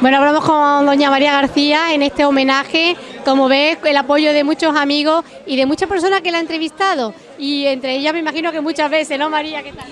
Bueno, hablamos con doña María García en este homenaje, como ves, el apoyo de muchos amigos y de muchas personas que la han entrevistado y entre ellas me imagino que muchas veces, ¿no María? ¿Qué tal?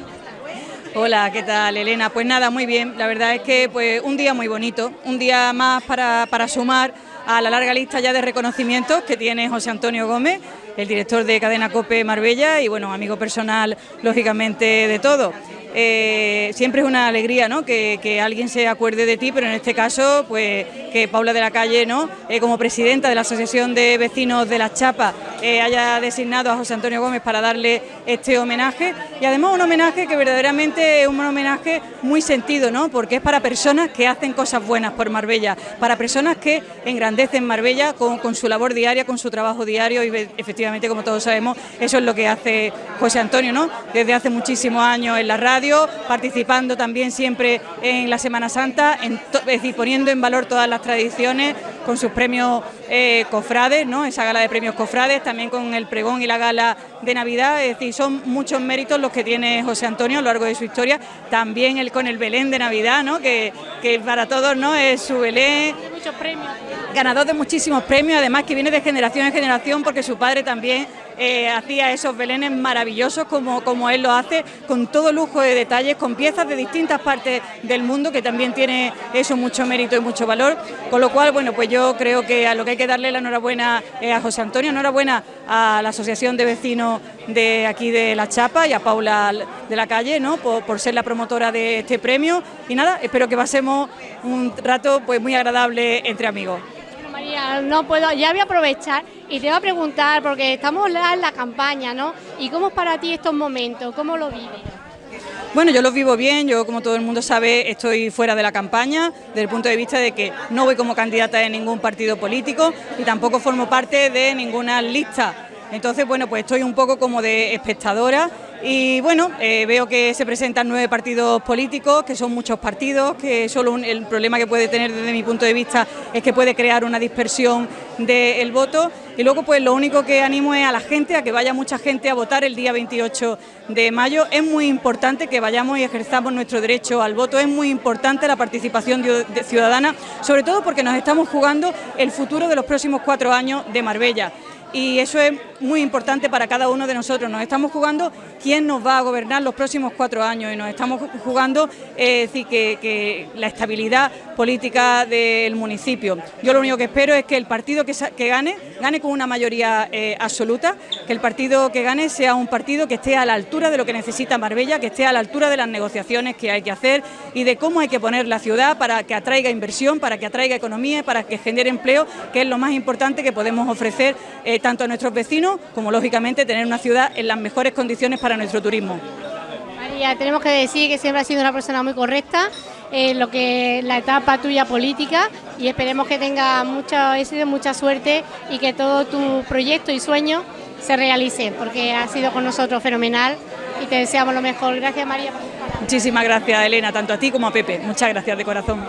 Hola, ¿qué tal Elena? Pues nada, muy bien, la verdad es que pues un día muy bonito, un día más para, para sumar a la larga lista ya de reconocimientos que tiene José Antonio Gómez, el director de Cadena COPE Marbella y bueno, amigo personal lógicamente de todo. Eh, siempre es una alegría ¿no? que, alguien se acuerde de ti, pero en este caso, pues que Paula de la Calle, ¿no? Eh, como presidenta de la Asociación de Vecinos de las Chapas, eh, haya designado a José Antonio Gómez para darle este homenaje y además un homenaje que verdaderamente es un homenaje muy sentido, ¿no? porque es para personas que hacen cosas buenas por Marbella, para personas que engrandecen Marbella con, su labor diaria, con su trabajo diario y efectivamente, como todos sabemos, eso es lo que hace José Antonio, ¿no? desde hace muchísimos años en la radio, participando también siempre en la Semana Santa, poniendo en valor todas las tradiciones con sus premios eh, cofrades, ¿no? esa gala de premios cofrades, también con el pregón y la gala de Navidad, es decir, son muchos méritos los que tiene José Antonio a lo largo de su historia, también el con el Belén de Navidad, ¿no? que, que para todos ¿no? es su Belén. Muchos premios. Ganador de muchísimos premios, además que viene de generación en generación porque su padre también eh, hacía esos belenes maravillosos como, como él lo hace, con todo lujo de detalles, con piezas de distintas partes del mundo, que también tiene eso mucho mérito y mucho valor, con lo cual, bueno, pues yo creo que a lo que hay que darle la enhorabuena es a José Antonio, enhorabuena a la Asociación de Vecinos de aquí de La Chapa y a Paula de la Calle, ¿no? Por, por ser la promotora de este premio y nada, espero que pasemos un rato pues muy agradable entre amigos. No puedo, ya voy a aprovechar y te voy a preguntar, porque estamos en la campaña, ¿no? ¿Y cómo es para ti estos momentos? ¿Cómo lo vives? Bueno, yo los vivo bien, yo como todo el mundo sabe estoy fuera de la campaña, desde el punto de vista de que no voy como candidata de ningún partido político y tampoco formo parte de ninguna lista. Entonces, bueno, pues estoy un poco como de espectadora y bueno, eh, veo que se presentan nueve partidos políticos, que son muchos partidos, que solo el problema que puede tener desde mi punto de vista es que puede crear una dispersión del voto. Y luego pues lo único que animo es a la gente, a que vaya mucha gente a votar el día 28 de mayo. Es muy importante que vayamos y ejerzamos nuestro derecho al voto, es muy importante la participación ciudadana, sobre todo porque nos estamos jugando el futuro de los próximos cuatro años de Marbella y eso es muy importante para cada uno de nosotros. Nos estamos jugando quién nos va a gobernar los próximos cuatro años y nos estamos jugando eh, que, la estabilidad política del municipio. Yo lo único que espero es que el partido que, gane, gane con una mayoría eh, absoluta, que el partido que gane sea un partido que esté a la altura de lo que necesita Marbella, que esté a la altura de las negociaciones que hay que hacer y de cómo hay que poner la ciudad para que atraiga inversión, para que atraiga economía, para que genere empleo, que es lo más importante que podemos ofrecer eh, tanto a nuestros vecinos como lógicamente tener una ciudad en las mejores condiciones para nuestro turismo. María, tenemos que decir que siempre has sido una persona muy correcta en lo que la etapa tuya política y esperemos que tenga mucho éxito, mucha suerte y que todo tu proyecto y sueño se realice, porque ha sido con nosotros fenomenal y te deseamos lo mejor. Gracias María. Muchísimas gracias Elena, tanto a ti como a Pepe. Muchas gracias de corazón.